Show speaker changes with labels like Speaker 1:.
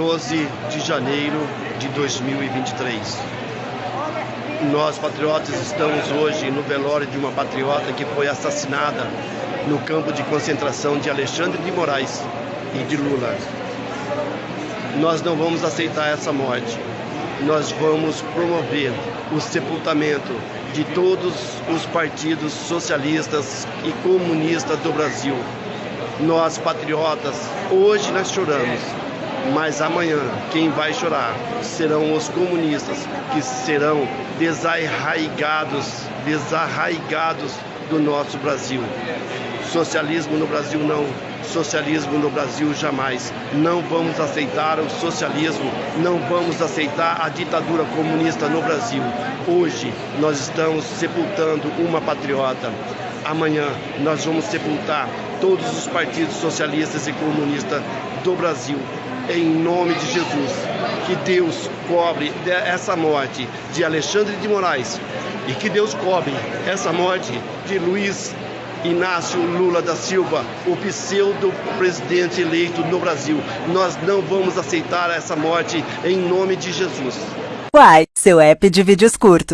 Speaker 1: 12 de janeiro de 2023. Nós, patriotas, estamos hoje no velório de uma patriota que foi assassinada no campo de concentração de Alexandre de Moraes e de Lula. Nós não vamos aceitar essa morte. Nós vamos promover o sepultamento de todos os partidos socialistas e comunistas do Brasil. Nós, patriotas, hoje nós choramos, mas amanhã quem vai chorar serão os comunistas que serão desarraigados, desarraigados do nosso Brasil. Socialismo no Brasil não, socialismo no Brasil jamais. Não vamos aceitar o socialismo, não vamos aceitar a ditadura comunista no Brasil. Hoje nós estamos sepultando uma patriota. Amanhã nós vamos sepultar todos os partidos socialistas e comunistas do Brasil. Em nome de Jesus, que Deus cobre essa morte de Alexandre de Moraes e que Deus cobre essa morte de Luiz Inácio Lula da Silva, o pseudo-presidente eleito no Brasil. Nós não vamos aceitar essa morte em nome de Jesus.
Speaker 2: Uai, seu app de vídeos curtos.